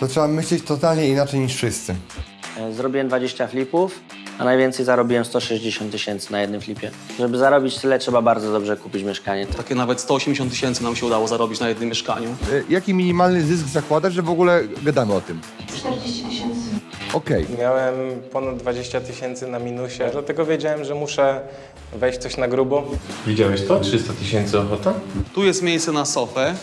to trzeba myśleć totalnie inaczej niż wszyscy. E, Zrobiłem 20 flipów, a najwięcej zarobiłem 160 tysięcy na jednym flipie. Żeby zarobić tyle, trzeba bardzo dobrze kupić mieszkanie. Takie nawet 180 tysięcy nam się udało zarobić na jednym mieszkaniu. Y, Jaki minimalny zysk zakładasz, że w ogóle gadamy o tym? 40 tysięcy. Okej. Miałem ponad 20 tysięcy na minusie, dlatego wiedziałem, że muszę wejść coś na grubo. Widziałeś to? 300 tysięcy ochota? Tu jest miejsce na sofę.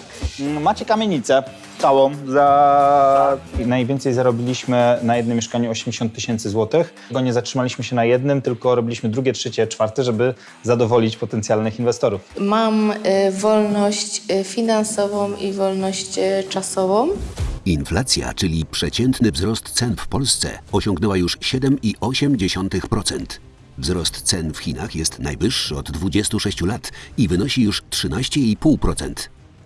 Macie kamienicę całą. Za... Najwięcej zarobiliśmy na jednym mieszkaniu 80 tysięcy złotych. Bo nie zatrzymaliśmy się na jednym, tylko robiliśmy drugie, trzecie, czwarte, żeby zadowolić potencjalnych inwestorów. Mam y, wolność y, finansową i wolność y, czasową. Inflacja, czyli przeciętny wzrost cen w Polsce, osiągnęła już 7,8%. Wzrost cen w Chinach jest najwyższy od 26 lat i wynosi już 13,5%.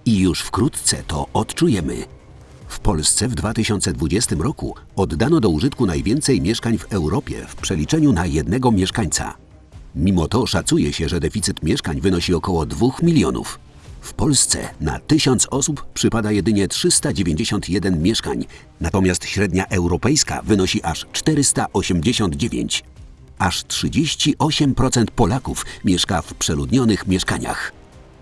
I już wkrótce to odczujemy. W Polsce w 2020 roku oddano do użytku najwięcej mieszkań w Europie w przeliczeniu na jednego mieszkańca. Mimo to szacuje się, że deficyt mieszkań wynosi około 2 milionów. W Polsce na 1000 osób przypada jedynie 391 mieszkań, natomiast średnia europejska wynosi aż 489. Aż 38% Polaków mieszka w przeludnionych mieszkaniach.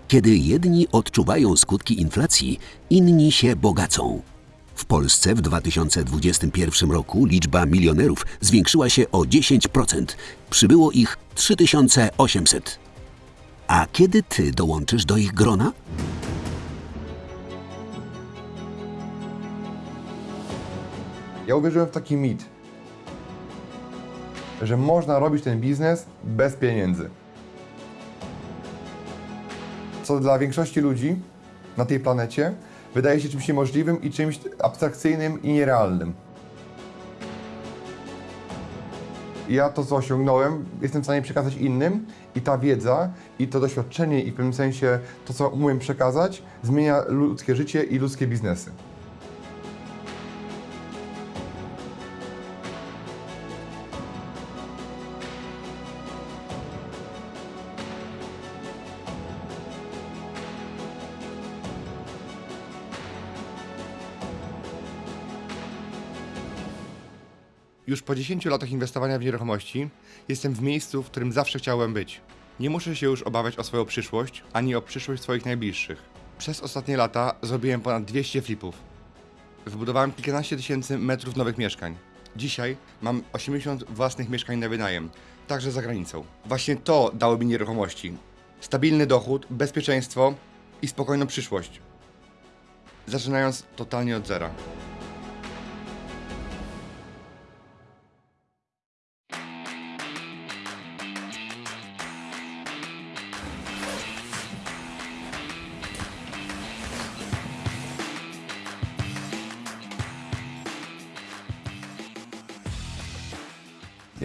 Kiedy jedni odczuwają skutki inflacji, inni się bogacą. W Polsce w 2021 roku liczba milionerów zwiększyła się o 10%. Przybyło ich 3800. A kiedy ty dołączysz do ich grona? Ja uwierzyłem w taki mit, że można robić ten biznes bez pieniędzy. Co dla większości ludzi na tej planecie wydaje się czymś niemożliwym i czymś abstrakcyjnym i nierealnym. Ja to, co osiągnąłem, jestem w stanie przekazać innym i ta wiedza, i to doświadczenie, i w pewnym sensie to, co umiem przekazać, zmienia ludzkie życie i ludzkie biznesy. Już po 10 latach inwestowania w nieruchomości jestem w miejscu, w którym zawsze chciałem być. Nie muszę się już obawiać o swoją przyszłość, ani o przyszłość swoich najbliższych. Przez ostatnie lata zrobiłem ponad 200 flipów. Wybudowałem kilkanaście tysięcy metrów nowych mieszkań. Dzisiaj mam 80 własnych mieszkań na wynajem, także za granicą. Właśnie to dało mi nieruchomości. Stabilny dochód, bezpieczeństwo i spokojną przyszłość. Zaczynając totalnie od zera.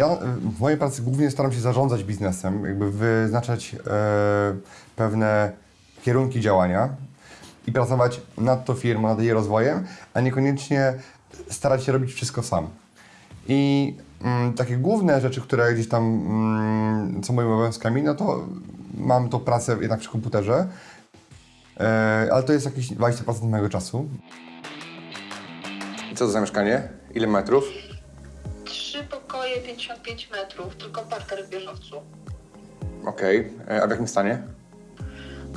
Ja e, w mojej pracy głównie staram się zarządzać biznesem, jakby wyznaczać e, pewne kierunki działania i pracować nad tą firmą, nad jej rozwojem, a niekoniecznie starać się robić wszystko sam. I mm, takie główne rzeczy, które gdzieś tam mm, są moimi obowiązkami, no to mam tą pracę jednak przy komputerze, e, ale to jest jakieś 20% mojego czasu. Co to za mieszkanie? Ile metrów? Pokoje, 55 metrów, tylko parter w bieżowcu. Okej, E, a w jakim stanie?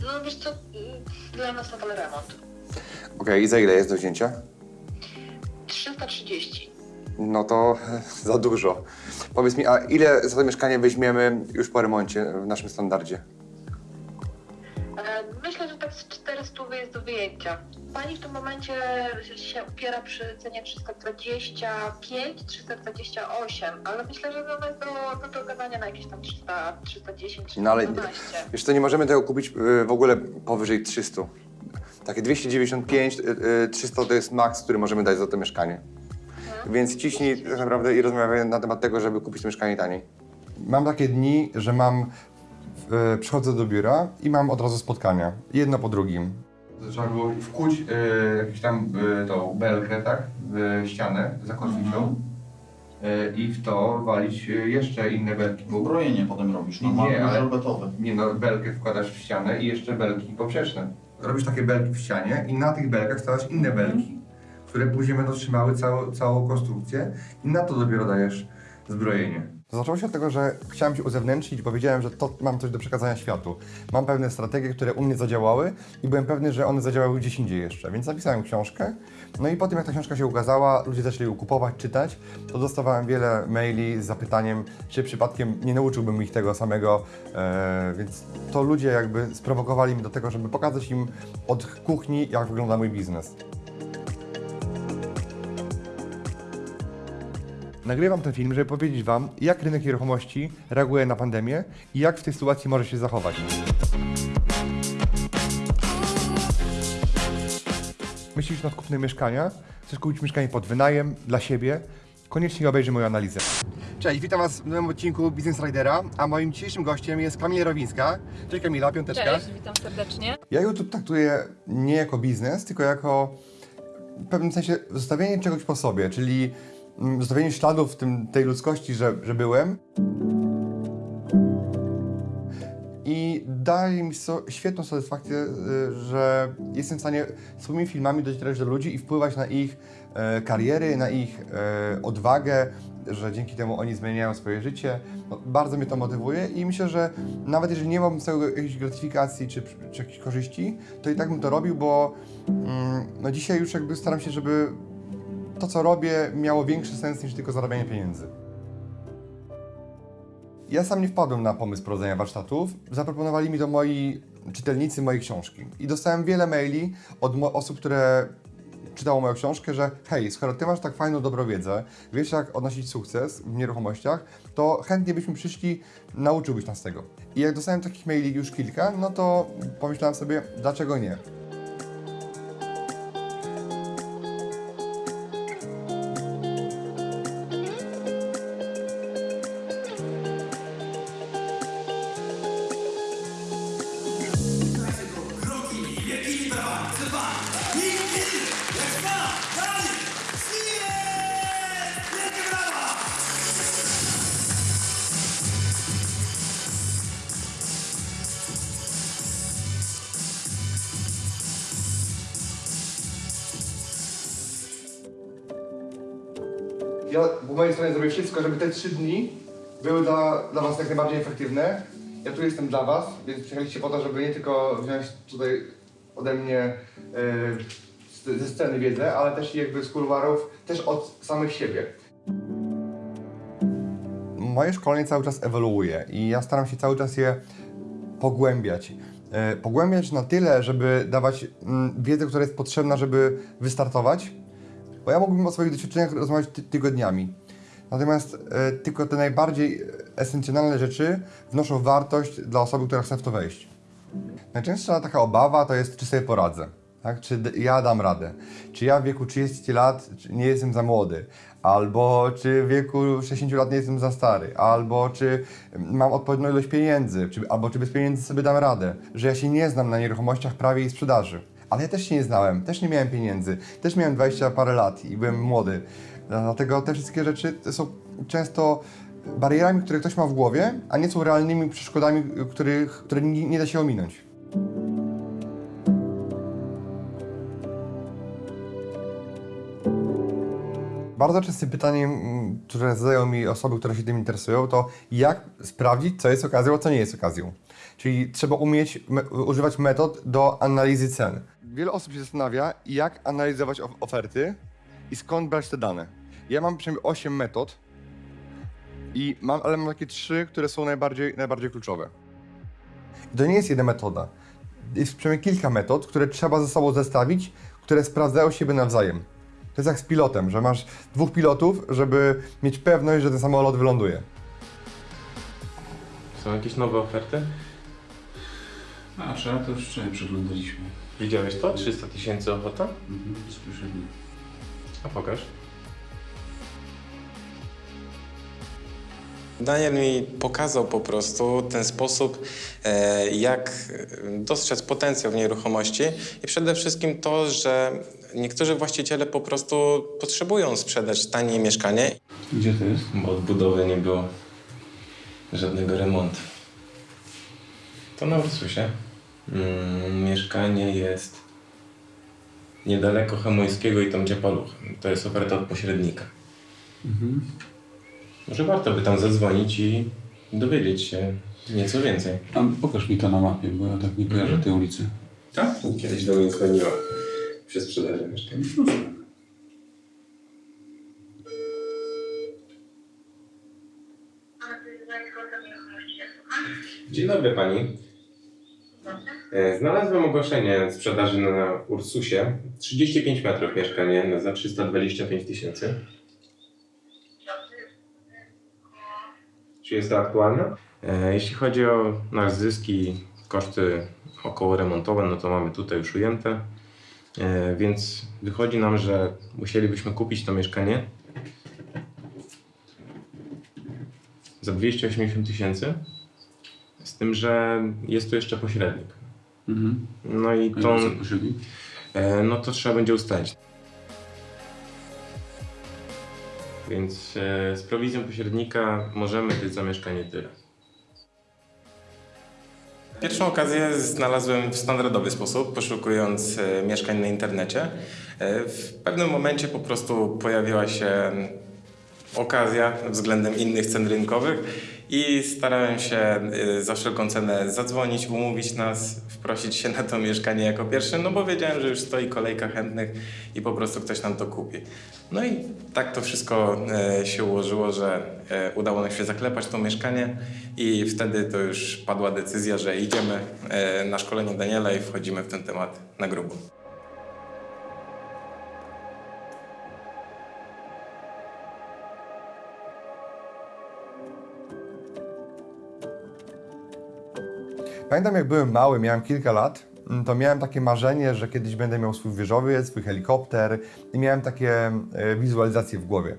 No wiesz co, mm, dla nas nadal remont. Okej, i za ile jest do wzięcia? 330. No to za dużo. Powiedz mi, a ile za to mieszkanie weźmiemy już po remoncie w naszym standardzie? Myślę, że tak z 400 jest do wyjęcia. Pani w tym momencie się upiera przy cenie 325, 328, ale myślę, że ona jest do, do dogadania na jakieś tam 300, 310, 312. No ale wiesz co, nie możemy tego kupić y, w ogóle powyżej 300. Takie 295, y, y, 300 to jest maks, który możemy dać za to mieszkanie. Więc ciśnij tak naprawdę i rozmawiaj na temat tego, żeby kupić to mieszkanie taniej. Mam takie dni, że mam, e, przychodzę do biura i mam od razu spotkania, jedno po drugim. Trzeba było wkuć e, jakąś tam e, tą belkę, tak, w ścianę za kotwicą e, i w to walić e, jeszcze inne belki. Bo Brojenie potem robisz, Nie, normalnie, ale- żelbetowe. Nie no, belkę wkładasz w ścianę i jeszcze belki poprzeczne. Robisz takie belki w ścianie i na tych belkach stawiasz inne belki, które które później będą trzymały całą, całą konstrukcję i na to dopiero dajesz zbrojenie. Zaczęło się od tego, że chciałem się uzewnętrznić, bo wiedziałem, że to mam coś do przekazania światu. Mam pewne strategie, które u mnie zadziałały i byłem pewny, że one zadziałały gdzieś indziej jeszcze, więc napisałem książkę. No i po tym, jak ta książka się ukazała, ludzie zaczęli ją kupować, czytać, to dostawałem wiele maili z zapytaniem, czy przypadkiem nie nauczyłbym ich tego samego, e, więc to ludzie jakby sprowokowali mnie do tego, żeby pokazać im od kuchni, jak wygląda mój biznes. Nagrywam ten film, żeby powiedzieć Wam, jak rynek nieruchomości reaguje na pandemię i jak w tej sytuacji może się zachować. Myślisz nad kupnem mieszkania? Chcesz kupić mieszkanie pod wynajem, dla siebie? Koniecznie obejrzyj moją analizę. Cześć, witam Was w nowym odcinku Business Ridera, a moim dzisiejszym gościem jest Kamila Rowińska. Cześć Kamila, piąteczka. Cześć, witam serdecznie. Ja YouTube traktuję nie jako biznes, tylko jako w pewnym sensie zostawienie czegoś po sobie, czyli mm, zostawienie śladów w tym, tej ludzkości, że, że byłem. I daje mi so, świetną satysfakcję, y, że jestem w stanie swoimi filmami docierać do ludzi i wpływać na ich e, kariery, na ich e, odwagę, że dzięki temu oni zmieniają swoje życie. No, bardzo mnie to motywuje i myślę, że nawet jeżeli nie mam z tego jakiejś gratyfikacji czy, czy jakichś korzyści, to i tak bym to robił, bo mm, no dzisiaj już jakby staram się, żeby to, co robię, miało większy sens niż tylko zarabianie pieniędzy. Ja sam nie wpadłem na pomysł prowadzenia warsztatów. Zaproponowali mi to moi czytelnicy mojej książki. I dostałem wiele maili od osób, które czytało moją książkę, że hej, skoro ty masz tak fajną, dobrą wiedzę, wiesz jak odnosić sukces w nieruchomościach, to chętnie byśmy przyszli, nauczyłbyś nas tego. I jak dostałem takich maili już kilka, no to pomyślałem sobie, dlaczego nie? Po mojej stronie zrobię wszystko, żeby te trzy dni były dla, dla Was jak najbardziej efektywne. Ja tu jestem dla Was, więc przyjechaliście po to, żeby nie tylko wziąć tutaj ode mnie z- ze sceny wiedzę, ale też jakby z kuluarów, też od samych siebie. Moje szkolenie cały czas ewoluuje i ja staram się cały czas je pogłębiać. E, pogłębiać na tyle, żeby dawać mm, wiedzę, która jest potrzebna, żeby wystartować, bo ja mógłbym o swoich doświadczeniach rozmawiać ty tygodniami. Natomiast e, tylko te najbardziej esencjonalne rzeczy wnoszą wartość dla osoby, która chce w to wejść. Najczęstsza taka obawa to jest, czy sobie poradzę. Tak? Czy ja dam radę? Czy ja w wieku 30 lat nie jestem za młody? Albo czy w wieku 60 lat nie jestem za stary? Albo czy mam odpowiednią ilość pieniędzy? Czy, albo czy bez pieniędzy sobie dam radę? Że ja się nie znam na nieruchomościach, prawie i sprzedaży. Ale ja też się nie znałem, też nie miałem pieniędzy, też miałem 20 parę lat i byłem młody. Dlatego te wszystkie rzeczy są często barierami, które ktoś ma w głowie, a nie są realnymi przeszkodami, których, które nie, da się ominąć. Bardzo częstym pytaniem, które zadają mi osoby, które się tym interesują, to jak sprawdzić, co jest okazją, a co nie jest okazją. Czyli trzeba umieć me używać metod do analizy cen. Wiele osób się zastanawia, jak analizować of oferty i skąd brać te dane. Ja mam przynajmniej 8 metod, i mam, ale mam takie trzy, które są najbardziej, najbardziej kluczowe. I to nie jest jedna metoda. Jest przynajmniej kilka metod, które trzeba ze sobą zestawić, które sprawdzają siebie nawzajem. To jest jak z pilotem, że masz dwóch pilotów, żeby mieć pewność, że ten samolot wyląduje. Są jakieś nowe oferty? A, trzeba to już wczoraj przeglądaliśmy. Widziałeś to? 300 tysięcy ochota? Mhm, bezpośrednio. A pokaż. Daniel mi pokazał po prostu ten sposób, e, jak dostrzec potencjał w nieruchomości i przede wszystkim to, że niektórzy właściciele po prostu potrzebują sprzedać tanie mieszkanie Gdzie to jest? Bo od budowy nie było żadnego remontu. To na Ursusie. Mm, mieszkanie jest niedaleko Chemońskiego i tam gdzie Paluch. To jest oferta od pośrednika. Może warto by tam zadzwonić i dowiedzieć się nieco więcej. A pokaż mi to na mapie, bo ja tak nie kojarzę tej ulicy. Tak? Kiedyś do mnie dzwoniła przy sprzedaży mieszkania. Dzień dobry pani. E, Znalazłem ogłoszenie sprzedaży na Ursusie. 35 metrów mieszkanie za 325 tysięcy. Czy jest to aktualne? E, Jeśli chodzi o nasz zysk i koszty około remontowe, no to mamy tutaj już ujęte. E, Więc wychodzi nam, że musielibyśmy kupić to mieszkanie za 280 tysięcy. Z tym, że jest tu jeszcze pośrednik. Mhm. No i pośrednik? e, no to trzeba będzie ustalić. Więc e, z prowizją pośrednika możemy dać za mieszkanie tyle. Pierwszą okazję znalazłem w standardowy sposób, poszukując e, mieszkań na internecie. E, w pewnym momencie po prostu pojawiła się okazja względem innych cen rynkowych i starałem się e, za wszelką cenę zadzwonić, umówić nas, wprosić się na to mieszkanie jako pierwszy, no bo wiedziałem, że już stoi kolejka chętnych i po prostu ktoś nam to kupi. No i tak to wszystko e, się ułożyło, że e, udało nam się zaklepać to mieszkanie i wtedy to już padła decyzja, że idziemy e, na szkolenie Daniela i wchodzimy w ten temat na grubo. Pamiętam jak byłem mały, miałem kilka lat, mm, to miałem takie marzenie, że kiedyś będę miał swój wieżowiec, swój helikopter i miałem takie e, wizualizacje w głowie.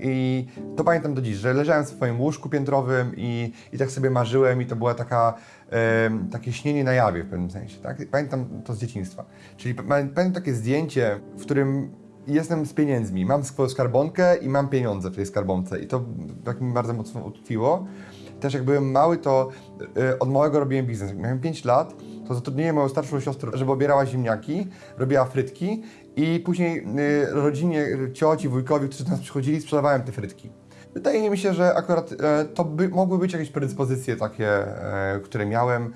I to pamiętam do dziś, że leżałem w swoim łóżku piętrowym i, i tak sobie marzyłem i to była taka, em, takie śnienie na jawie w pewnym sensie. Tak? Pamiętam to z dzieciństwa. Czyli pa- pamiętam takie zdjęcie, w którym jestem z pieniędzmi. Mam swoją skarbonkę i mam pieniądze w tej skarbonce i to tak mi bardzo mocno utkwiło. Też jak byłem mały, to e, od małego robiłem biznes. Jak miałem 5 lat, to zatrudniłem moją starszą siostrę, żeby obierała ziemniaki, robiła frytki i później y, rodzinie, cioci, wujkowi, którzy do nas przychodzili, sprzedawałem te frytki. Wydaje mi się, że akurat to by, mogły być jakieś predyspozycje takie, które miałem,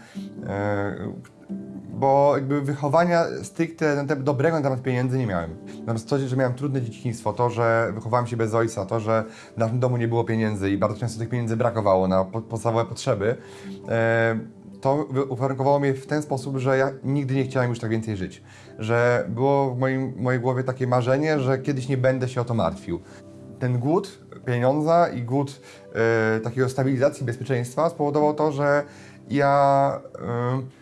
bo jakby wychowania stricte na temat dobrego na temat pieniędzy nie miałem. Natomiast to, że miałem trudne dzieciństwo, to, że wychowałem się bez ojca, to, że w naszym domu nie było pieniędzy i bardzo często tych pieniędzy brakowało na po- podstawowe potrzeby, e, to uwarunkowało mnie w ten sposób, że ja nigdy nie chciałem już tak więcej żyć. Że było w moim, mojej głowie takie marzenie, że kiedyś nie będę się o to martwił. Ten głód pieniądza i głód e, takiego stabilizacji, bezpieczeństwa spowodował to, że ja e,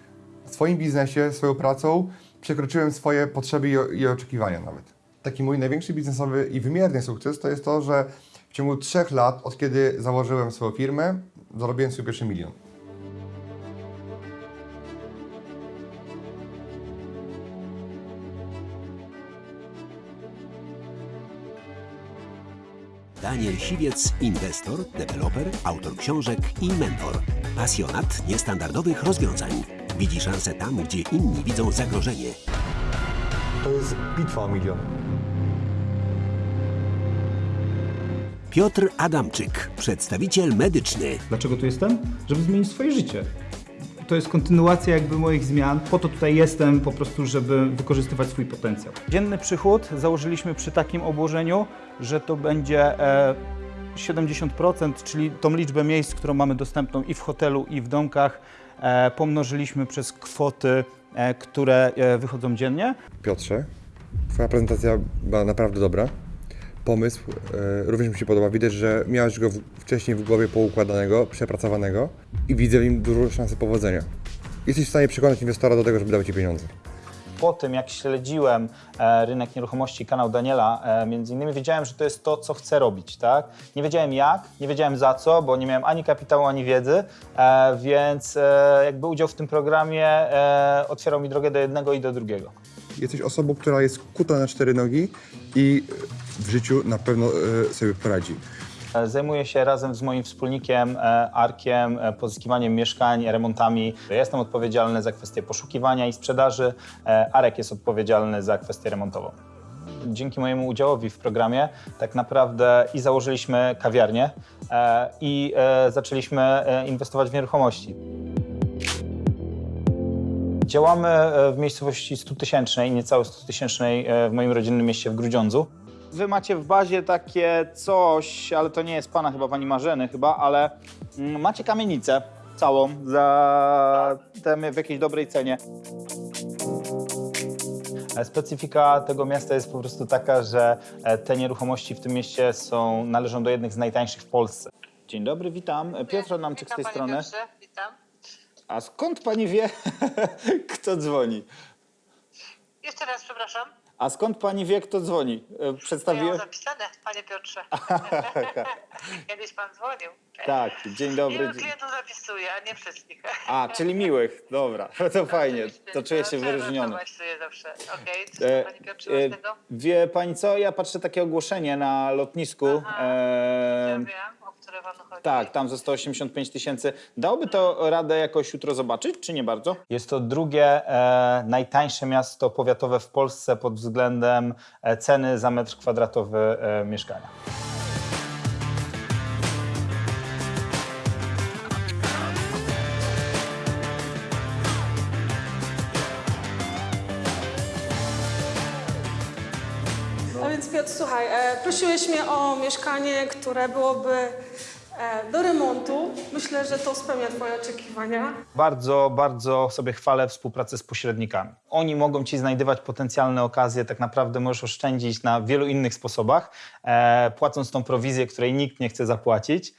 w swoim biznesie, swoją pracą przekroczyłem swoje potrzeby i, i oczekiwania nawet. Taki mój największy biznesowy i wymierny sukces to jest to, że w ciągu trzech lat, od kiedy założyłem swoją firmę, zarobiłem swój pierwszy milion. Daniel Siwiec, inwestor, deweloper, autor książek i mentor. Pasjonat niestandardowych rozwiązań. Widzi szansę tam, gdzie inni widzą zagrożenie. To jest bitwa o milion. Piotr Adamczyk, przedstawiciel medyczny. Dlaczego tu jestem? Żeby zmienić swoje życie. To jest kontynuacja jakby moich zmian. Po to tutaj jestem po prostu, żeby wykorzystywać swój potencjał. Dzienny przychód założyliśmy przy takim obłożeniu, że to będzie e, 70%, czyli tą liczbę miejsc, którą mamy dostępną i w hotelu, i w domkach, e, pomnożyliśmy przez kwoty, e, które e, wychodzą dziennie. Piotrze, Twoja prezentacja była naprawdę dobra. Pomysł e, również mi się podoba. Widać, że miałeś go wcześniej w głowie poukładanego, przepracowanego i widzę w nim dużo szansy powodzenia. Jesteś w stanie przekonać inwestora do tego, żeby dał Ci pieniądze. Po tym, jak śledziłem e, rynek nieruchomości, kanał Daniela, e, między innymi wiedziałem, że to jest to, co chcę robić, tak? Nie wiedziałem jak, nie wiedziałem za co, bo nie miałem ani kapitału, ani wiedzy, e, więc jakby udział w tym programie otwierał mi drogę do jednego i do drugiego. Jesteś osobą, która jest kuta na cztery nogi i w życiu na pewno sobie poradzi. E, Zajmuję się razem z moim wspólnikiem e, Arkiem e, pozyskiwaniem mieszkań, remontami. Jestem odpowiedzialny za kwestię poszukiwania i sprzedaży. Arek jest odpowiedzialny za kwestię remontową. Dzięki mojemu udziałowi w programie tak naprawdę i założyliśmy kawiarnię i zaczęliśmy inwestować w nieruchomości. Działamy w miejscowości 100-tysięcznej, niecałe 100-tysięcznej e, w moim rodzinnym mieście w Grudziądzu. Wy macie w bazie takie coś, ale to nie jest pana chyba, pani Marzeny chyba, ale mm, macie kamienicę całą za tę w jakiejś dobrej cenie. E, Specyfika tego miasta jest po prostu taka, że e, te nieruchomości w tym mieście są, należą do jednych z najtańszych w Polsce. Dzień dobry, witam. Piotr Adamczyk z tej strony. witam. A skąd pani wie, kto dzwoni? Jeszcze raz przepraszam. A skąd pani wie, kto dzwoni? E, Przedstawiłem. zapisane, panie Piotrze. Kiedyś pan dzwonił. Tak, dzień dobry. Miłych klientów zapisuję, a nie wszystkich. A, czyli miłych. Dobra, to fajnie. To czuję się wyróżniony. Czuję zawsze. Okej, E, panie Piotrze, e? Wie pani co? Ja patrzę takie ogłoszenie na lotnisku. Aha, E, Ja wiem, które panu chodzi. tak, tam ze 185 tysięcy. Dałoby to radę jakoś jutro zobaczyć, czy nie bardzo? Jest to drugie e, najtańsze miasto powiatowe w Polsce pod względem e, ceny za metr kwadratowy e, mieszkania. Słuchaj, e, prosiłeś mnie o mieszkanie, które byłoby e, do remontu. Myślę, że to spełnia Twoje oczekiwania. Bardzo, bardzo sobie chwalę współpracę z pośrednikami. Oni mogą ci znajdywać potencjalne okazje, tak naprawdę możesz oszczędzić na wielu innych sposobach, e, płacąc tą prowizję, której nikt nie chce zapłacić,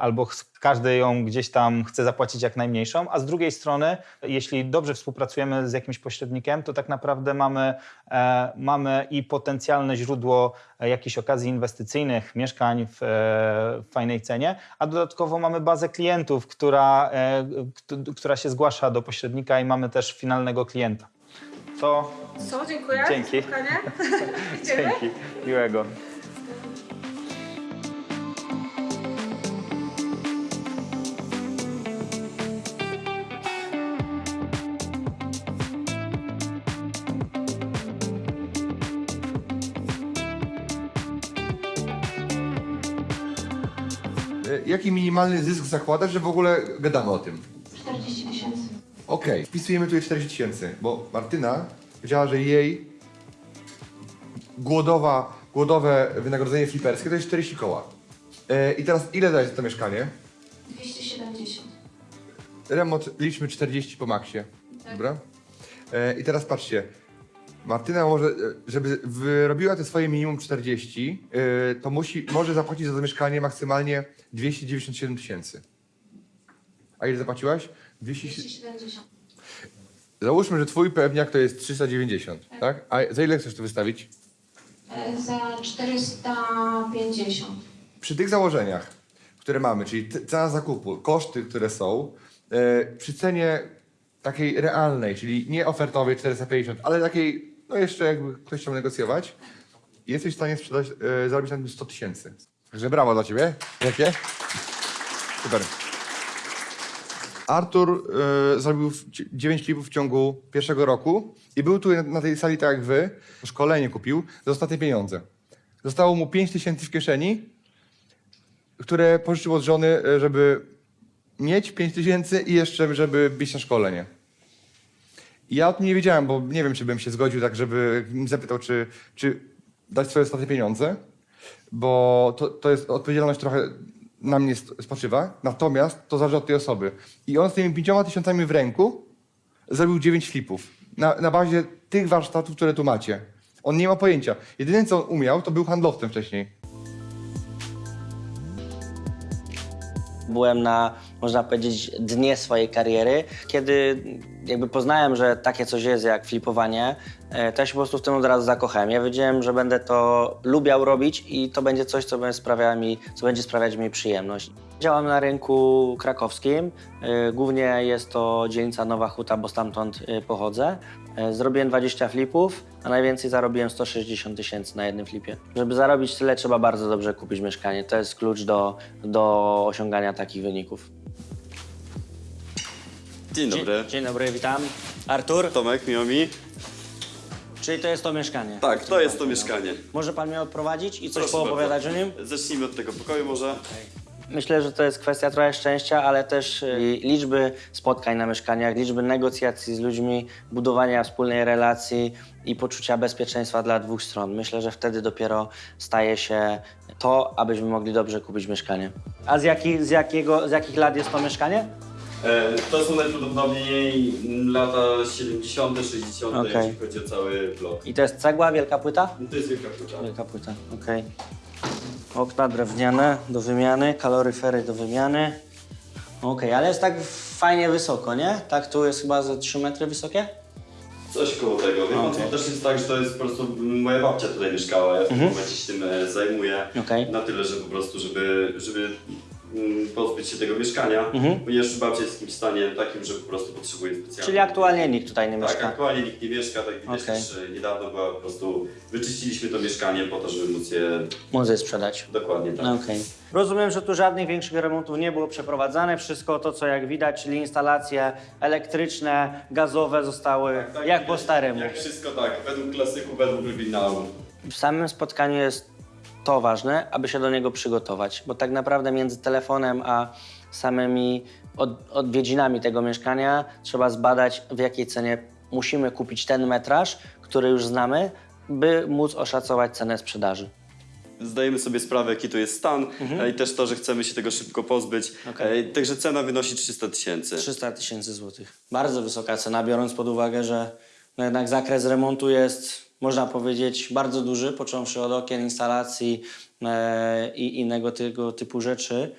albo ch- każdy ją gdzieś tam chce zapłacić jak najmniejszą, a z drugiej strony, jeśli dobrze współpracujemy z jakimś pośrednikiem, to tak naprawdę mamy, e, mamy i potencjalne źródło e, jakichś okazji inwestycyjnych, mieszkań w, e, w fajnej cenie, a dodatkowo mamy bazę klientów, która, e, kt- która się zgłasza do pośrednika i mamy też finalnego klienta. To Co, dziękuję. Dzięki. dzięki, miłego. Jaki minimalny zysk zakładasz, że w ogóle gadamy o tym? 40 tysięcy. Okej, wpisujemy tutaj 40 tysięcy, bo Martyna powiedziała, że jej głodowa, głodowe wynagrodzenie fliperskie to jest 40 koła. E, I teraz ile dajesz za to mieszkanie? 270. Remont liczmy 40 po maksie. Dobra? E, I teraz patrzcie. Martyna może, żeby wyrobiła te swoje minimum 40, e, to musi, może zapłacić za to mieszkanie maksymalnie 297 tysięcy. A ile zapłaciłaś? 200... 270. Załóżmy, że twój pewniak to jest 390, tak? A za ile chcesz to wystawić? E, Za 450. Przy tych założeniach, które mamy, czyli cena zakupu, koszty, które są, e, przy cenie takiej realnej, czyli nie ofertowej 450, ale takiej, no jeszcze jakby ktoś chciał negocjować, jesteś w stanie sprzedać, e, zarobić na tym 100 tysięcy. Także brawo dla ciebie. Jakie? Super. Artur e, zrobił w- 9 klipów w ciągu pierwszego roku i był tu na, tej sali tak jak wy, szkolenie kupił za ostatnie pieniądze. Zostało mu 5 tysięcy w kieszeni, które pożyczył od żony, e, żeby mieć 5 tysięcy i jeszcze, żeby być na szkolenie. Ja o tym nie wiedziałem, bo nie wiem, czy bym się zgodził tak, żeby zapytał, czy, czy dać swoje ostatnie pieniądze, bo to, to jest odpowiedzialność trochę na mnie spoczywa, natomiast to zależy od tej osoby. I on z tymi pięcioma tysiącami w ręku zrobił 9 flipów na, na bazie tych warsztatów, które tu macie. On nie ma pojęcia. Jedyne, co on umiał, to był handlowcem wcześniej. Byłem na, można powiedzieć, dnie swojej kariery, kiedy jakby poznałem, że takie coś jest jak flipowanie, e, to ja się po prostu w tym od razu zakochałem. Ja wiedziałem, że będę to lubiał robić i to będzie coś, co będzie, mi, co będzie sprawiać mi przyjemność. Działam na rynku krakowskim. e, Głównie jest to dzielnica Nowa Huta, bo stamtąd e, pochodzę. E, Zrobiłem 20 flipów, a najwięcej zarobiłem 160 tysięcy na jednym flipie. Żeby zarobić tyle, trzeba bardzo dobrze kupić mieszkanie. To jest klucz do, do osiągania takich wyników. Dzień dobry. Dzień, dzień dobry, witam. Artur, Tomek, miło mi. czyli to jest to mieszkanie? Tak, to jest to mieszkanie. Może pan mnie odprowadzić i coś Proszę poopowiadać bardzo. o nim? Zacznijmy od tego pokoju może. Myślę, że to jest kwestia trochę szczęścia, ale też y, liczby spotkań na mieszkaniach, liczby negocjacji z ludźmi, budowania wspólnej relacji i poczucia bezpieczeństwa dla dwóch stron. Myślę, że wtedy dopiero staje się to, abyśmy mogli dobrze kupić mieszkanie. A z, jaki, z, jakiego, z jakich lat jest to mieszkanie? E, to są najprawdopodobniej lata 70., 60., Okej. jeśli chodzi o cały blok. I to jest cegła, wielka płyta? To jest wielka płyta. Wielka płyta, okej. Okna drewniane do wymiany, kaloryfery do wymiany. Okej, ale jest tak fajnie wysoko, nie? Tak, tu jest chyba ze 3 metry wysokie? Coś koło tego. Wie pan, Okej. to też jest tak, że to jest po prostu moja babcia tutaj mieszkała, ja w tym momencie się tym e, zajmuję. Okej. Na tyle, że po prostu, żeby, żeby pozbyć się tego mieszkania, ponieważ babcia jest w jakimś stanie takim, że po prostu potrzebuje specjalnie. Czyli aktualnie nikt tutaj nie Tak, mieszka. aktualnie nikt nie mieszka, tak widać Okej. też niedawno była po prostu, wyczyściliśmy to mieszkanie po to, żeby móc je Muzy sprzedać. dokładnie tak. No, Okej. Rozumiem, że tu żadnych większych remontów nie było przeprowadzane. Wszystko to, co jak widać, czyli instalacje elektryczne, gazowe zostały Tak, jak widać, po staremu. Jak wszystko tak, według klasyku, według oryginału. W samym spotkaniu jest to ważne, aby się do niego przygotować, bo tak naprawdę między telefonem a samymi od, odwiedzinami tego mieszkania trzeba zbadać, w jakiej cenie musimy kupić ten metraż, który już znamy, by móc oszacować cenę sprzedaży. Zdajemy sobie sprawę, jaki to jest stan e, i też to, że chcemy się tego szybko pozbyć. Okej. E, Także cena wynosi 300 tysięcy. 300 tysięcy złotych. Bardzo wysoka cena, biorąc pod uwagę, że no jednak zakres remontu jest, można powiedzieć, bardzo duży, począwszy od okien, instalacji e, i innego tego typu rzeczy.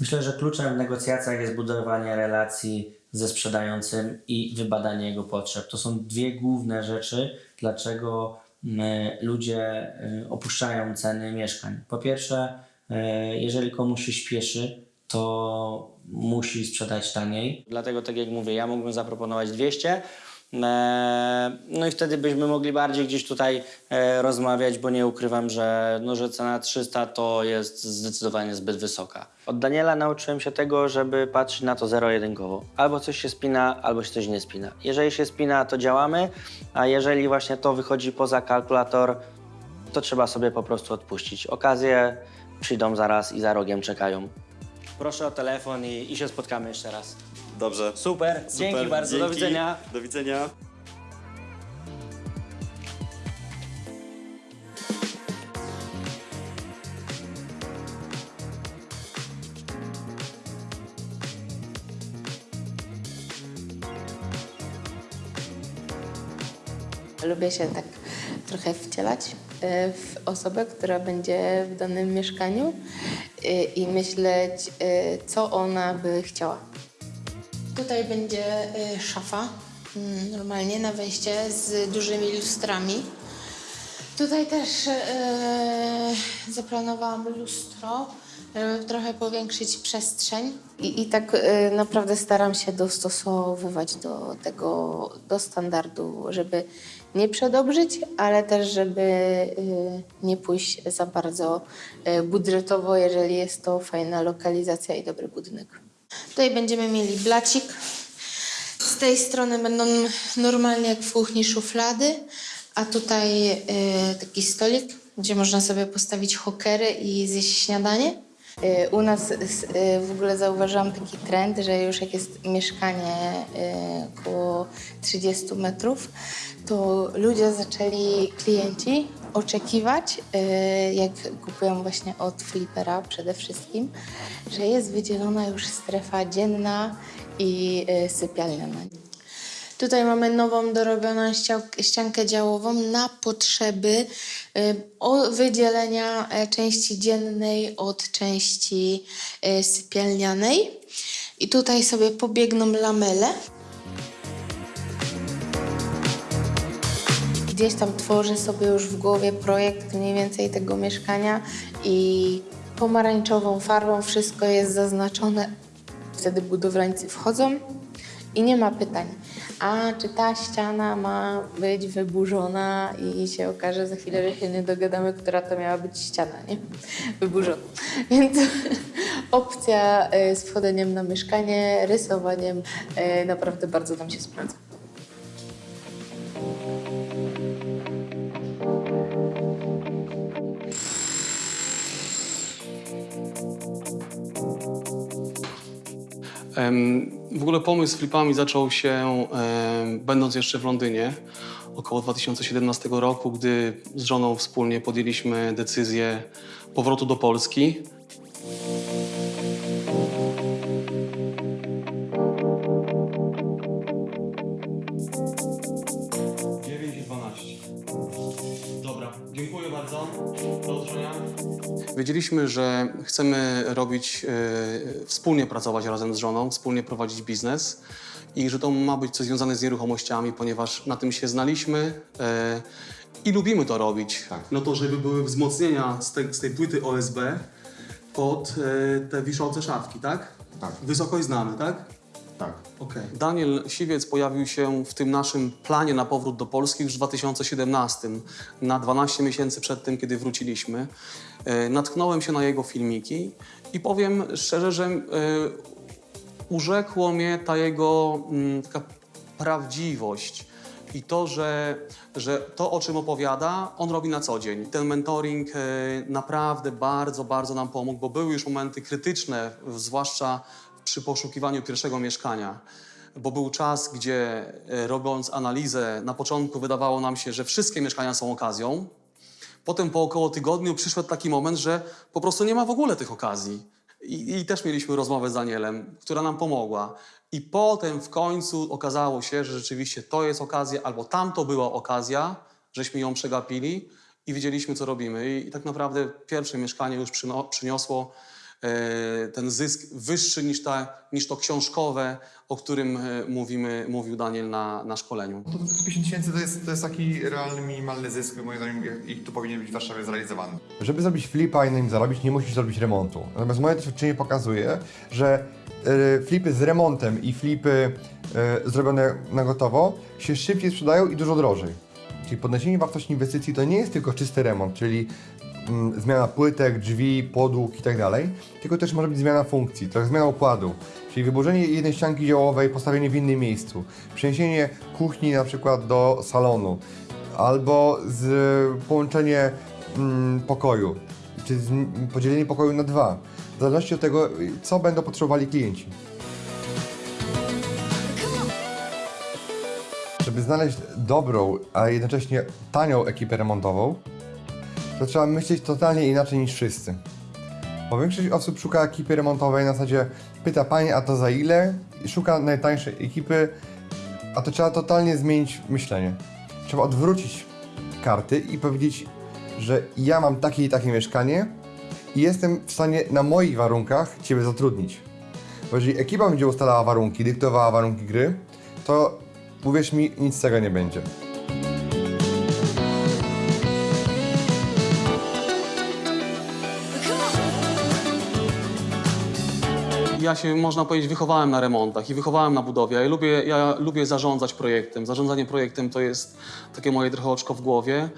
Myślę, że kluczem w negocjacjach jest budowanie relacji ze sprzedającym i wybadanie jego potrzeb. To są dwie główne rzeczy, dlaczego mm, ludzie e, opuszczają ceny mieszkań. Po pierwsze, e, jeżeli komuś się śpieszy, to musi sprzedać taniej. Dlatego, tak jak mówię, ja mógłbym zaproponować 200. e, No i wtedy byśmy mogli bardziej gdzieś tutaj e, rozmawiać, bo nie ukrywam, że, no, że cena 300 to jest zdecydowanie zbyt wysoka. Od Daniela nauczyłem się tego, żeby patrzeć na to zero-jedynkowo. Albo coś się spina, albo się coś nie spina. Jeżeli się spina, to działamy, a jeżeli właśnie to wychodzi poza kalkulator, to trzeba sobie po prostu odpuścić. Okazje przyjdą zaraz i za rogiem czekają. Proszę o telefon i, i się spotkamy jeszcze raz. Dobrze. Super, dzięki Super, bardzo, do dzięki. widzenia. Do widzenia. Lubię się tak trochę wcielać e, w osobę, która będzie w danym mieszkaniu e, i myśleć, e, co ona by chciała. Tutaj będzie e, szafa, mm, normalnie na wejście z dużymi lustrami. Tutaj też e, zaplanowałam lustro, żeby trochę powiększyć przestrzeń. I, i tak e, naprawdę staram się dostosowywać do tego, do standardu, żeby nie przedobrzyć, ale też żeby nie pójść za bardzo budżetowo, jeżeli jest to fajna lokalizacja i dobry budynek. Tutaj będziemy mieli blacik. Z tej strony będą normalnie jak w kuchni szuflady, a tutaj e, taki stolik, gdzie można sobie postawić hokery i zjeść śniadanie. E, U nas e, w ogóle zauważyłam taki trend, że już jak jest mieszkanie e, około 30 metrów, to ludzie zaczęli, klienci, oczekiwać, e, jak kupują właśnie od flipera przede wszystkim, że jest wydzielona już strefa dzienna i e, sypialniana. Tutaj mamy nową dorobioną ściankę działową na potrzeby y, wydzielenia e, części dziennej od części y, sypialnianej. I tutaj sobie pobiegną lamele. Gdzieś tam tworzę sobie już w głowie projekt mniej więcej tego mieszkania i pomarańczową farbą wszystko jest zaznaczone. Wtedy budowlańcy wchodzą i nie ma pytań. A czy ta ściana ma być wyburzona i się okaże za chwilę, że się nie dogadamy, która to miała być ściana, nie? Wyburzona. Więc opcja y, z wchodzeniem na mieszkanie, rysowaniem y, naprawdę bardzo nam się sprawdza. W ogóle pomysł z flipami zaczął się będąc jeszcze w Londynie około 2017 roku, gdy z żoną wspólnie podjęliśmy decyzję powrotu do Polski. Wiedzieliśmy, że chcemy robić, e, wspólnie pracować razem z żoną, wspólnie prowadzić biznes i że to ma być coś związane z nieruchomościami, ponieważ na tym się znaliśmy e, i lubimy to robić. No to, żeby były wzmocnienia z tej, z tej płyty OSB pod e, te wiszące szafki, tak? Tak. Wysokość znamy, tak? Tak. Okej. Daniel Siwiec pojawił się w tym naszym planie na powrót do Polski już w 2017, na 12 miesięcy przed tym, kiedy wróciliśmy. E, natknąłem się na jego filmiki i powiem szczerze, że e, urzekło mnie ta jego mm, taka prawdziwość i to, że, że to, o czym opowiada, on robi na co dzień. Ten mentoring e, naprawdę bardzo, bardzo nam pomógł, bo były już momenty krytyczne, zwłaszcza przy poszukiwaniu pierwszego mieszkania. Bo był czas, gdzie e, robiąc analizę, na początku wydawało nam się, że wszystkie mieszkania są okazją. Potem po około tygodniu przyszedł taki moment, że po prostu nie ma w ogóle tych okazji. I, I też mieliśmy rozmowę z Danielem, która nam pomogła. I potem w końcu okazało się, że rzeczywiście to jest okazja, albo tamto była okazja, żeśmy ją przegapili i wiedzieliśmy, co robimy. I, i tak naprawdę pierwsze mieszkanie już przyniosło ten zysk wyższy niż, ta, niż to książkowe, o którym e, mówimy, mówił Daniel na, na szkoleniu. To 50 tysięcy to jest, to jest taki realny, minimalny zysk, moim zdaniem, i tu powinien być w Warszawie zrealizowany. Żeby zrobić flipa i na nim zarobić, nie musisz zrobić remontu. Natomiast moje doświadczenie pokazuje, że e, flipy z remontem i flipy e, zrobione na gotowo się szybciej sprzedają i dużo drożej. Czyli podniesienie wartości inwestycji to nie jest tylko czysty remont, czyli zmiana płytek, drzwi, podłóg i tak dalej, tylko też może być zmiana funkcji, trochę zmiana układu. Czyli wyburzenie jednej ścianki działowej, postawienie w innym miejscu, przeniesienie kuchni na przykład do salonu, albo z, połączenie mm, pokoju, czy z, podzielenie pokoju na dwa, w zależności od tego, co będą potrzebowali klienci. Żeby znaleźć dobrą, a jednocześnie tanią ekipę remontową, to trzeba myśleć totalnie inaczej niż wszyscy. Bo większość osób szuka ekipy remontowej na zasadzie pyta pani, a to za ile? I szuka najtańszej ekipy, a to trzeba totalnie zmienić myślenie. Trzeba odwrócić karty i powiedzieć, że ja mam takie i takie mieszkanie i jestem w stanie na moich warunkach Ciebie zatrudnić. Bo jeżeli ekipa będzie ustalała warunki, dyktowała warunki gry, to uwierz mi, nic z tego nie będzie. Ja się, można powiedzieć, wychowałem na remontach i wychowałem na budowie. Ja lubię, ja lubię zarządzać projektem. Zarządzanie projektem to jest takie moje trochę oczko w głowie.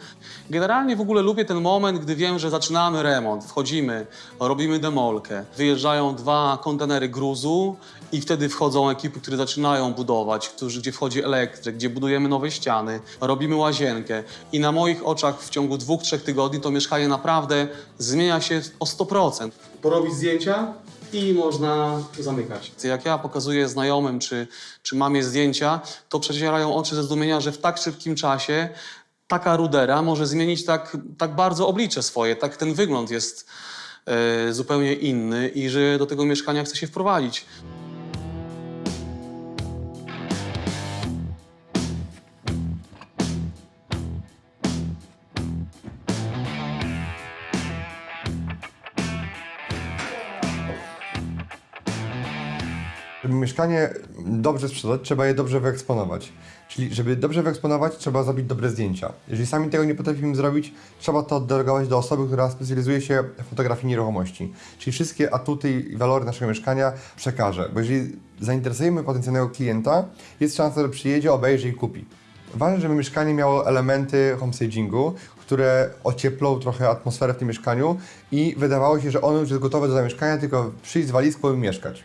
Generalnie w ogóle lubię ten moment, gdy wiem, że zaczynamy remont, wchodzimy, robimy demolkę, wyjeżdżają dwa kontenery gruzu i wtedy wchodzą ekipy, które zaczynają budować, którzy, gdzie wchodzi elektryk, gdzie budujemy nowe ściany, robimy łazienkę i na moich oczach w ciągu dwóch, trzech tygodni to mieszkanie naprawdę zmienia się o 100%. Porobić zdjęcia, i można zamykać. Jak ja pokazuję znajomym czy, czy mamie zdjęcia, to przecierają oczy ze zdumienia, że w tak szybkim czasie taka rudera może zmienić tak, tak bardzo oblicze swoje, tak ten wygląd jest e, zupełnie inny i że do tego mieszkania chce się wprowadzić. Mieszkanie dobrze sprzedać, trzeba je dobrze wyeksponować. Czyli żeby dobrze wyeksponować, trzeba zrobić dobre zdjęcia. Jeżeli sami tego nie potrafimy zrobić, trzeba to oddelegować do osoby, która specjalizuje się w fotografii nieruchomości. Czyli wszystkie atuty i walory naszego mieszkania przekaże. Bo jeżeli zainteresujemy potencjalnego klienta, jest szansa, że przyjedzie, obejrzy i kupi. Ważne, żeby mieszkanie miało elementy homestagingu, które ocieplą trochę atmosferę w tym mieszkaniu i wydawało się, że ono już jest gotowe do zamieszkania, tylko przyjść z walizką i mieszkać.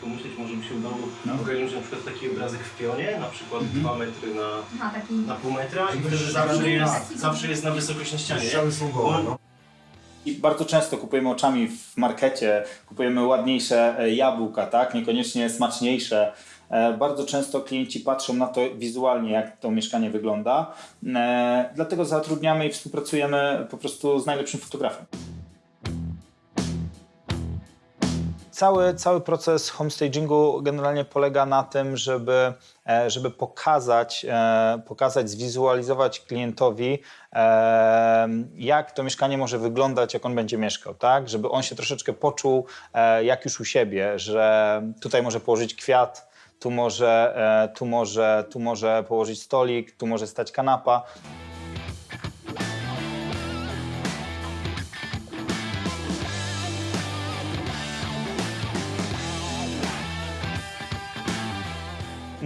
Pomyśleć, może mi się udało ogarnąć na przykład taki obrazek w pionie, na przykład 2 metry na, A, taki... na pół metra i wtedy zawsze jest, zawsze jest na wysokość na ścianie. Bo- I bardzo często kupujemy oczami w markecie, kupujemy ładniejsze e, jabłka, tak? Niekoniecznie smaczniejsze. E, Bardzo często klienci patrzą na to wizualnie, jak to mieszkanie wygląda. E, Dlatego zatrudniamy i współpracujemy po prostu z najlepszym fotografem. Cały, cały proces homestagingu generalnie polega na tym, żeby, e, żeby pokazać, e, pokazać, zwizualizować klientowi, e, jak to mieszkanie może wyglądać, jak on będzie mieszkał, tak? Żeby on się troszeczkę poczuł jak już u siebie, że tutaj może położyć kwiat, tu może, tu może, tu może położyć stolik, tu może stać kanapa.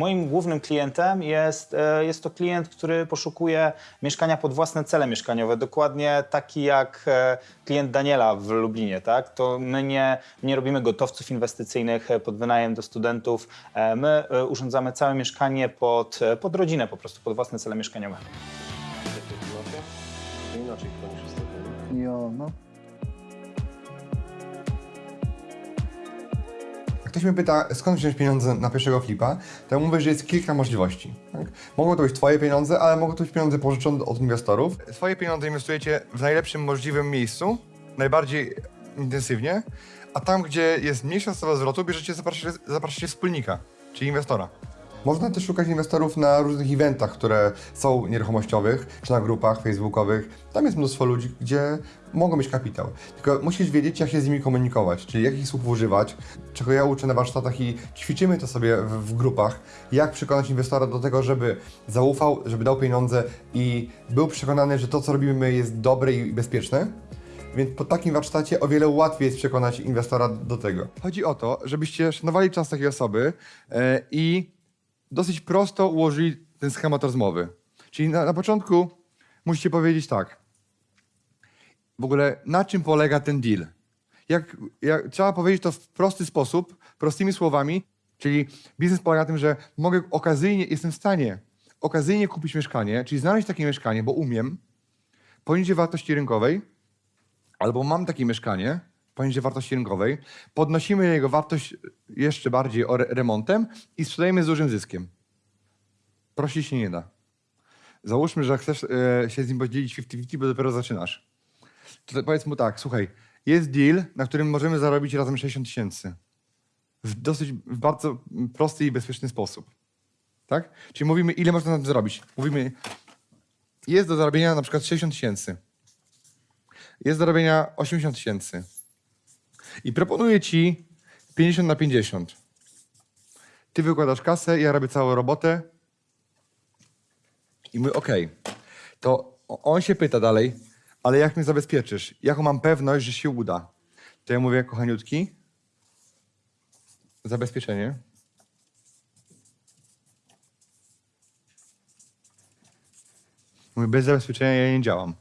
Moim głównym klientem jest, e, jest to klient, który poszukuje mieszkania pod własne cele mieszkaniowe, dokładnie taki jak e, klient Daniela w Lublinie. Tak? To my nie, nie robimy gotowców inwestycyjnych e, pod wynajem do studentów, my urządzamy całe mieszkanie pod, pod rodzinę po prostu, pod własne cele mieszkaniowe. Inaczej ostatnio. Jo, no. Ktoś mnie pyta, skąd wziąć pieniądze na pierwszego flipa, to ja mówię, że jest kilka możliwości. Tak? Mogą to być Twoje pieniądze, ale mogą to być pieniądze pożyczone od inwestorów. Swoje pieniądze inwestujecie w najlepszym możliwym miejscu, najbardziej intensywnie, a tam, gdzie jest mniejsza stopa zwrotu, bierzecie, zapraszacie, zapraszacie wspólnika, czyli inwestora. Można też szukać inwestorów na różnych eventach, które są nieruchomościowych, czy na grupach facebookowych. Tam jest mnóstwo ludzi, gdzie mogą mieć kapitał. Tylko musisz wiedzieć, jak się z nimi komunikować, czyli jakich słów używać, czego ja uczę na warsztatach i ćwiczymy to sobie w, w grupach, jak przekonać inwestora do tego, żeby zaufał, żeby dał pieniądze i był przekonany, że to, co robimy jest dobre i bezpieczne. Więc po takim warsztacie o wiele łatwiej jest przekonać inwestora do tego. Chodzi o to, żebyście szanowali czas takiej osoby e, i dosyć prosto ułożyli ten schemat rozmowy. Czyli na, na początku musicie powiedzieć tak. W ogóle na czym polega ten deal? Jak, jak, trzeba powiedzieć to w prosty sposób, prostymi słowami, czyli biznes polega na tym, że mogę okazyjnie, jestem w stanie okazyjnie kupić mieszkanie, czyli znaleźć takie mieszkanie, bo umiem, poniżej wartości rynkowej, albo mam takie mieszkanie poniżej wartości rynkowej, podnosimy jego wartość jeszcze bardziej o re remontem i sprzedajemy z dużym zyskiem. Prościej się nie da. Załóżmy, że chcesz e, się z nim podzielić 50-50, bo dopiero zaczynasz. To powiedz mu tak, słuchaj, jest deal, na którym możemy zarobić razem 60 tysięcy. W dosyć, w bardzo prosty i bezpieczny sposób. Tak? Czyli mówimy, ile można na tym zrobić. Mówimy, jest do zarobienia na przykład 60 tysięcy. Jest do zarobienia 80 tysięcy. I proponuję ci 50 na 50. Ty wykładasz kasę, ja robię całą robotę. I mówię, okej. To on się pyta dalej, ale jak mnie zabezpieczysz? Jaką mam pewność, że się uda? To ja mówię, kochaniutki, zabezpieczenie. Mówię, bez zabezpieczenia ja nie działam.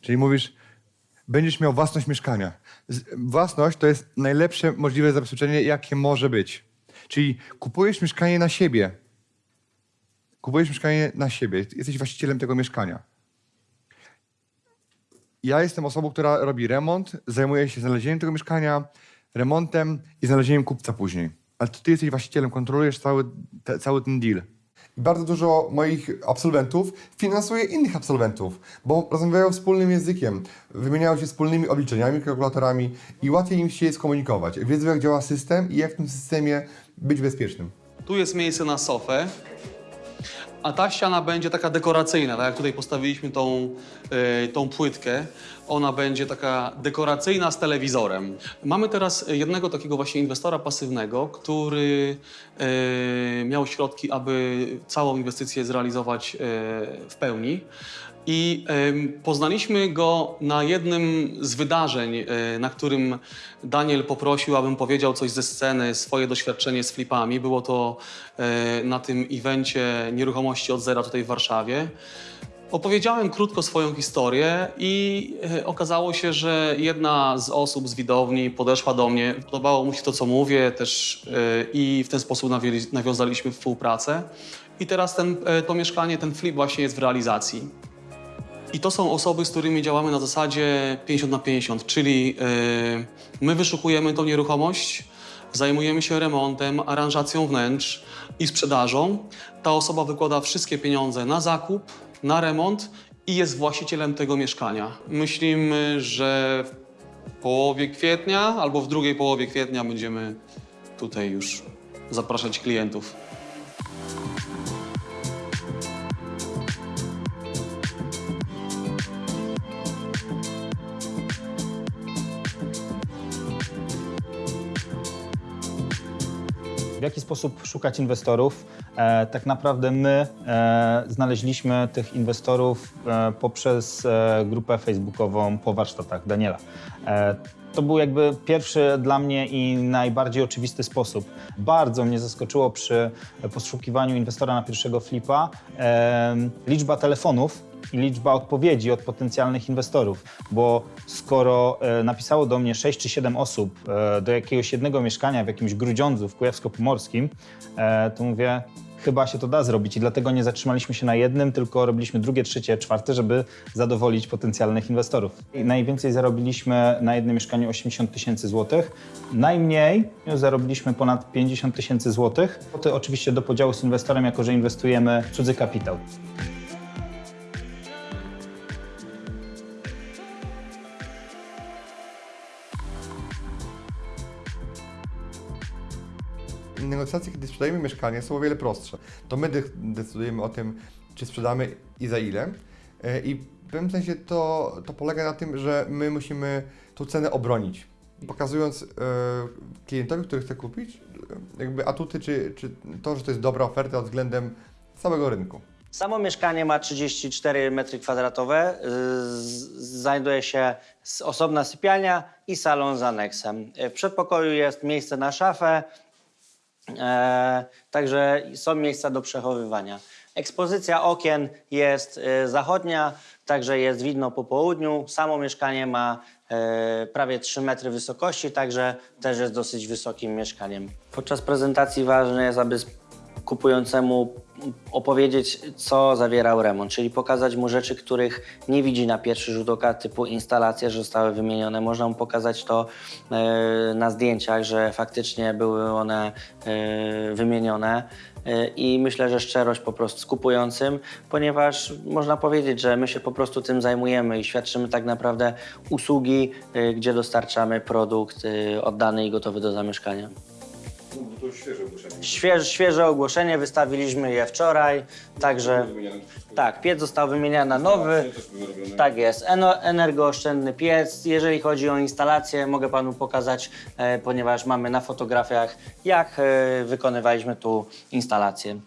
Czyli mówisz, będziesz miał własność mieszkania. Własność to jest najlepsze możliwe zabezpieczenie, jakie może być. Czyli kupujesz mieszkanie na siebie. Kupujesz mieszkanie na siebie. Jesteś właścicielem tego mieszkania. Ja jestem osobą, która robi remont, zajmuje się znalezieniem tego mieszkania, remontem i znalezieniem kupca później. Ale ty jesteś właścicielem, kontrolujesz cały, te, cały ten deal. Bardzo dużo moich absolwentów finansuje innych absolwentów, bo rozmawiają wspólnym językiem, wymieniają się wspólnymi obliczeniami, kalkulatorami i łatwiej im się skomunikować. Wiedzą, jak działa system i jak w tym systemie być bezpiecznym. Tu jest miejsce na sofę. a ta ściana będzie taka dekoracyjna, tak jak tutaj postawiliśmy tą, e, tą płytkę. Ona będzie taka dekoracyjna z telewizorem. Mamy teraz jednego takiego właśnie inwestora pasywnego, który e, miał środki, aby całą inwestycję zrealizować e, w pełni. I poznaliśmy go na jednym z wydarzeń, e, na którym Daniel poprosił, abym powiedział coś ze sceny, swoje doświadczenie z flipami. Było to na tym evencie nieruchomości od zera tutaj w Warszawie. Opowiedziałem krótko swoją historię i e, okazało się, że jedna z osób z widowni podeszła do mnie. Podobało mu się to, co mówię też e, i w ten sposób nawiązaliśmy współpracę. I teraz ten, e, to mieszkanie, ten flip właśnie jest w realizacji. I to są osoby, z którymi działamy na zasadzie 50 na 50, czyli my wyszukujemy tą nieruchomość, zajmujemy się remontem, aranżacją wnętrz i sprzedażą. Ta osoba wykłada wszystkie pieniądze na zakup, na remont i jest właścicielem tego mieszkania. Myślimy, że w połowie kwietnia albo w drugiej połowie kwietnia będziemy tutaj już zapraszać klientów. W jaki sposób szukać inwestorów? E, tak naprawdę my e, znaleźliśmy tych inwestorów e, poprzez e, grupę facebookową po warsztatach Daniela. E, to był jakby pierwszy dla mnie i najbardziej oczywisty sposób. Bardzo mnie zaskoczyło przy poszukiwaniu inwestora na pierwszego flipa e, liczba telefonów, i liczba odpowiedzi od potencjalnych inwestorów, bo skoro e, napisało do mnie 6 czy 7 osób e, do jakiegoś jednego mieszkania w jakimś Grudziądzu w Kujawsko-Pomorskim, e, to mówię, chyba się to da zrobić i dlatego nie zatrzymaliśmy się na jednym, tylko robiliśmy drugie, trzecie, czwarte, żeby zadowolić potencjalnych inwestorów. I najwięcej zarobiliśmy na jednym mieszkaniu 80 tysięcy złotych, najmniej zarobiliśmy ponad 50 tysięcy złotych. To oczywiście do podziału z inwestorem, jako że inwestujemy w cudzy kapitał. Negocjacje, kiedy sprzedajemy mieszkanie, są o wiele prostsze. To my de- decydujemy o tym, czy sprzedamy i za ile. E, I w pewnym sensie to, to polega na tym, że my musimy tą cenę obronić. Pokazując e, klientowi, który chce kupić, e, jakby atuty, czy, czy to, że to jest dobra oferta względem całego rynku. Samo mieszkanie ma 34 metry kwadratowe. Z- Znajduje się osobna sypialnia i salon z aneksem. W przedpokoju jest miejsce na szafę, e, także są miejsca do przechowywania. Ekspozycja okien jest e, zachodnia, także jest widno po południu. Samo mieszkanie ma e, prawie 3 metry wysokości, także też jest dosyć wysokim mieszkaniem. Podczas prezentacji ważne jest, aby kupującemu opowiedzieć, co zawierał remont, czyli pokazać mu rzeczy, których nie widzi na pierwszy rzut oka, typu instalacje, że zostały wymienione. Można mu pokazać to e, na zdjęciach, że faktycznie były one e, wymienione. E, I myślę, że szczerość po prostu z kupującym, ponieważ można powiedzieć, że my się po prostu tym zajmujemy i świadczymy tak naprawdę usługi, gdzie dostarczamy produkt oddany i gotowy do zamieszkania. To świeże ogłoszenie. Świeże, świeże ogłoszenie, wystawiliśmy je wczoraj, także tak, piec został wymieniony na nowy. Tak jest, energooszczędny piec. Jeżeli chodzi o instalację, mogę panu pokazać, e, ponieważ mamy na fotografiach, jak e, wykonywaliśmy tu instalację.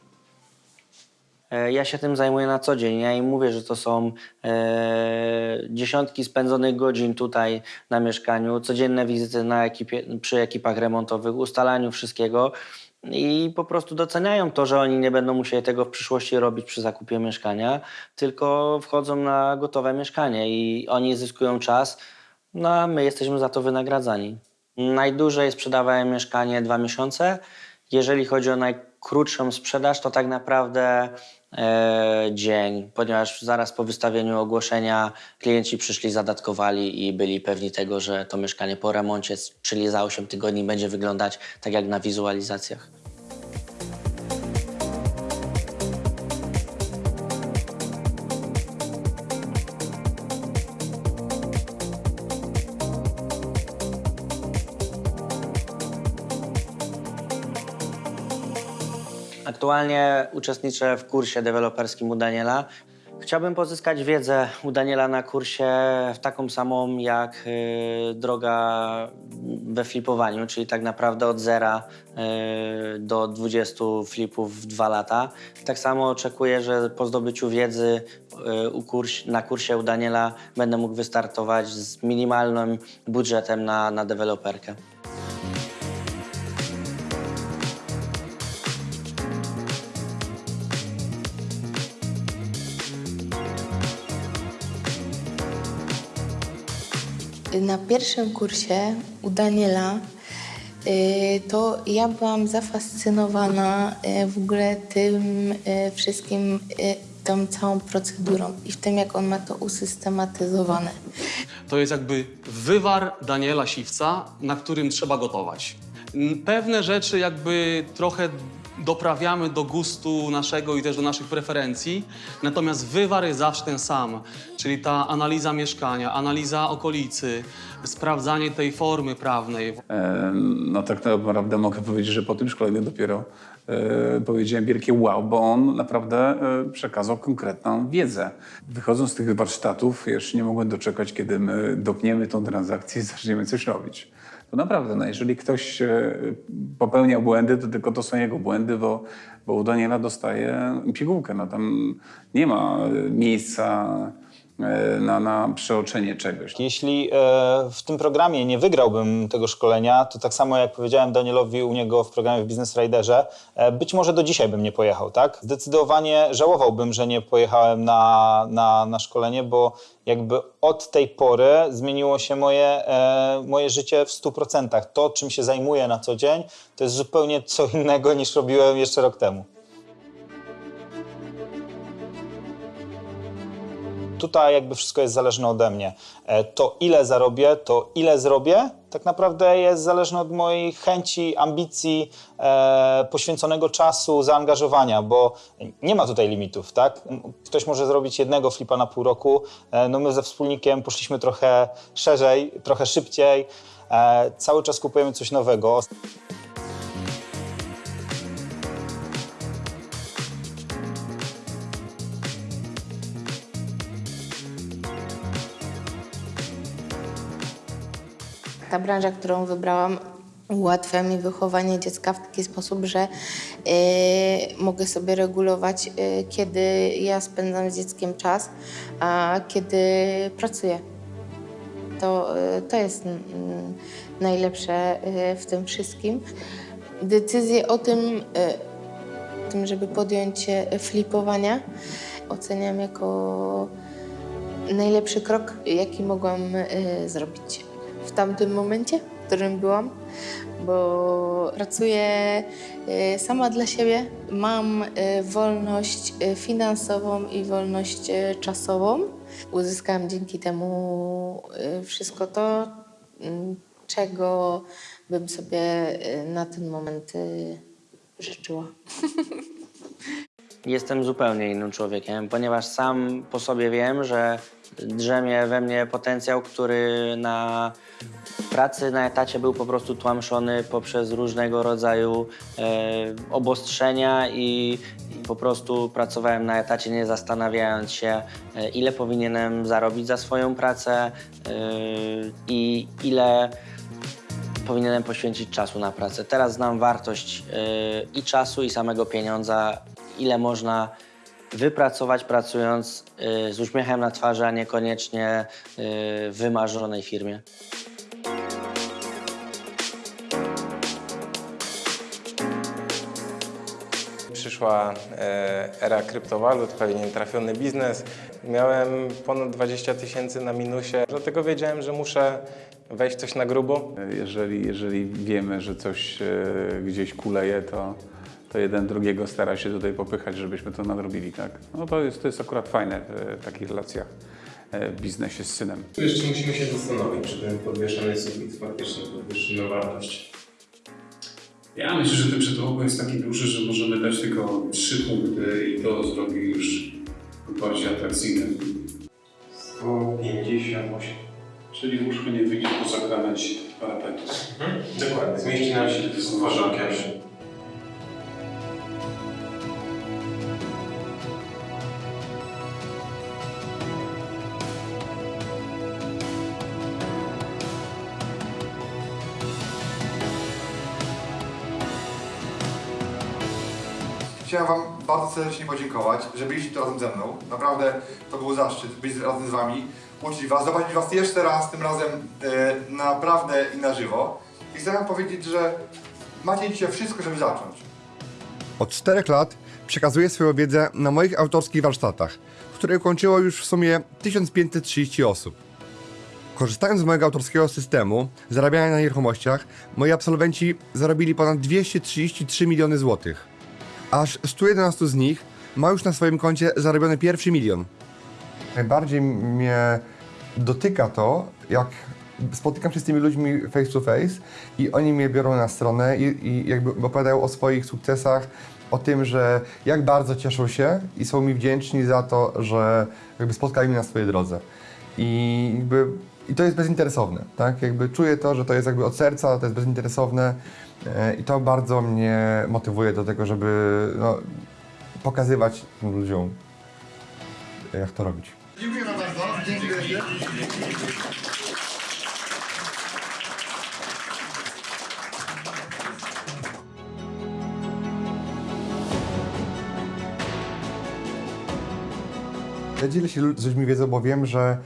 E, Ja się tym zajmuję na co dzień. Ja im mówię, że to są e, dziesiątki spędzonych godzin tutaj na mieszkaniu, codzienne wizyty na ekipie, przy ekipach remontowych, ustalaniu wszystkiego i po prostu doceniają to, że oni nie będą musieli tego w przyszłości robić przy zakupie mieszkania, tylko wchodzą na gotowe mieszkanie i oni zyskują czas, no a my jesteśmy za to wynagradzani. Najdłużej sprzedawałem mieszkanie dwa miesiące. Jeżeli chodzi o najkrótszą sprzedaż, to tak naprawdę dzień, ponieważ zaraz po wystawieniu ogłoszenia klienci przyszli, zadatkowali i byli pewni tego, że to mieszkanie po remoncie, czyli za 8 tygodni, będzie wyglądać tak jak na wizualizacjach. Aktualnie uczestniczę w kursie deweloperskim u Daniela. Chciałbym pozyskać wiedzę u Daniela na kursie taką samą jak y, droga we flipowaniu, czyli tak naprawdę od zera y, do 20 flipów w dwa lata. Tak samo oczekuję, że po zdobyciu wiedzy y, na kursie u Daniela będę mógł wystartować z minimalnym budżetem na, na deweloperkę. Na pierwszym kursie u Daniela y, to ja byłam zafascynowana y, w ogóle tym y, wszystkim, tą całą procedurą i w tym, jak on ma to usystematyzowane. To jest jakby wywar Daniela Siwca, na którym trzeba gotować. Pewne rzeczy jakby trochę doprawiamy do gustu naszego i też do naszych preferencji, natomiast wywar jest zawsze ten sam, czyli ta analiza mieszkania, analiza okolicy, sprawdzanie tej formy prawnej. E, No tak naprawdę mogę powiedzieć, że po tym szkoleniu dopiero e, powiedziałem wielkie wow, bo on naprawdę e, przekazał konkretną wiedzę. Wychodząc z tych warsztatów, jeszcze nie mogłem doczekać, kiedy my dopniemy tą transakcję i zaczniemy coś robić. To naprawdę, no jeżeli ktoś e, popełnia błędy, to tylko to są jego błędy, bo, bo u Daniela dostaje pigułkę. No tam nie ma e, miejsca na, na przeoczenie czegoś. Jeśli e, w tym programie nie wygrałbym tego szkolenia, to tak samo jak powiedziałem Danielowi u niego w programie w Business Riderze, e, być może do dzisiaj bym nie pojechał, tak? Zdecydowanie żałowałbym, że nie pojechałem na, na, na szkolenie, bo jakby od tej pory zmieniło się moje, e, moje życie w 100%. To, czym się zajmuję na co dzień, to jest zupełnie co innego niż robiłem jeszcze rok temu. Tutaj jakby wszystko jest zależne ode mnie. E, To ile zarobię, to ile zrobię, tak naprawdę jest zależne od mojej chęci, ambicji, e, poświęconego czasu, zaangażowania, bo nie ma tutaj limitów, tak? Ktoś może zrobić jednego flipa na pół roku, e, no my ze wspólnikiem poszliśmy trochę szerzej, trochę szybciej, e, cały czas kupujemy coś nowego. Ta branża, którą wybrałam, ułatwia mi wychowanie dziecka w taki sposób, że y, mogę sobie regulować, y, kiedy ja spędzam z dzieckiem czas, a kiedy pracuję. To, y, to jest mm, najlepsze y, w tym wszystkim. Decyzję o tym, y, tym, żeby podjąć flipowania, oceniam jako najlepszy krok, jaki mogłam y, zrobić w tamtym momencie, w którym byłam, bo pracuję y, sama dla siebie. Mam y, wolność y, finansową i wolność czasową. Uzyskałam dzięki temu wszystko to, czego bym sobie na ten moment życzyła. Jestem zupełnie innym człowiekiem, ponieważ sam po sobie wiem, że drzemie we mnie potencjał, który na pracy na etacie był po prostu tłamszony poprzez różnego rodzaju e, obostrzenia i, i po prostu pracowałem na etacie nie zastanawiając się, e, ile powinienem zarobić za swoją pracę e, i ile powinienem poświęcić czasu na pracę. Teraz znam wartość y, i czasu, i samego pieniądza, ile można wypracować pracując y, z uśmiechem na twarzy, a niekoniecznie y, w wymarzonej firmie. Przyszła e, era kryptowalut, pewnie trafiony biznes. Miałem ponad 20 tysięcy na minusie, dlatego wiedziałem, że muszę wejść coś na grubo. Jeżeli, jeżeli wiemy, że coś e, gdzieś kuleje, to, to jeden drugiego stara się tutaj popychać, żebyśmy to nadrobili, tak? No to jest, to jest akurat fajne e, w takich relacjach e, w biznesie z synem. Tu jeszcze musimy się zastanowić, czy ten podwieszany sufit faktycznie podwyższy na wartość. Ja myślę, że ten przetłoku jest taki duży, że możemy dać tylko trzy punkty i to zrobi już bardziej atrakcyjne. 158. Czyli łóżko nie wyjdzie poza krawędź parapetu. Dokładnie, zmieści nam się w uważankiem. Serdecznie podziękować, że byliście tu razem ze mną. Naprawdę to był zaszczyt być razem z Wami, uczyć Was, zobaczyć Was jeszcze raz, tym razem e, naprawdę i na żywo. I chcę Wam powiedzieć, że macie dzisiaj wszystko, żeby zacząć. Od czterech lat przekazuję swoją wiedzę na moich autorskich warsztatach, które ukończyło już w sumie 1530 osób. Korzystając z mojego autorskiego systemu zarabiania na nieruchomościach, moi absolwenci zarobili ponad 233 miliony złotych. Aż 111 z nich ma już na swoim koncie zarobiony pierwszy milion. Najbardziej mnie dotyka to, jak spotykam się z tymi ludźmi face to face i oni mnie biorą na stronę i, i jakby opowiadają o swoich sukcesach, o tym, że jak bardzo cieszą się i są mi wdzięczni za to, że jakby spotkali mnie na swojej drodze. I jakby i to jest bezinteresowne, tak? Jakby czuję to, że to jest jakby od serca, to jest bezinteresowne i to bardzo mnie motywuje do tego, żeby no, pokazywać tym ludziom, jak to robić. Dziękuję bardzo. Dziękuję. Ja dzielę się z ludźmi wiedzą, bo wiem, że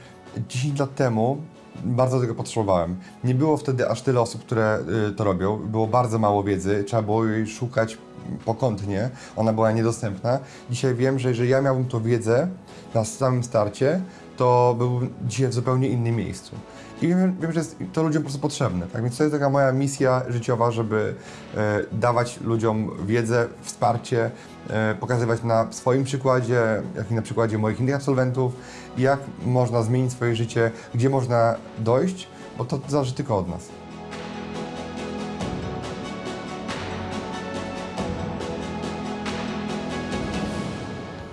10 lat temu bardzo tego potrzebowałem. Nie było wtedy aż tyle osób, które y, to robią. Było bardzo mało wiedzy, trzeba było jej szukać pokątnie, ona była niedostępna. Dzisiaj wiem, że jeżeli ja miałbym tą wiedzę na samym starcie, to byłbym dzisiaj w zupełnie innym miejscu. I wiem, wiem że jest to ludziom po prostu potrzebne. Tak więc to jest taka moja misja życiowa, żeby e, dawać ludziom wiedzę, wsparcie, e, pokazywać na swoim przykładzie, jak i na przykładzie moich innych absolwentów, jak można zmienić swoje życie, gdzie można dojść, bo to zależy tylko od nas.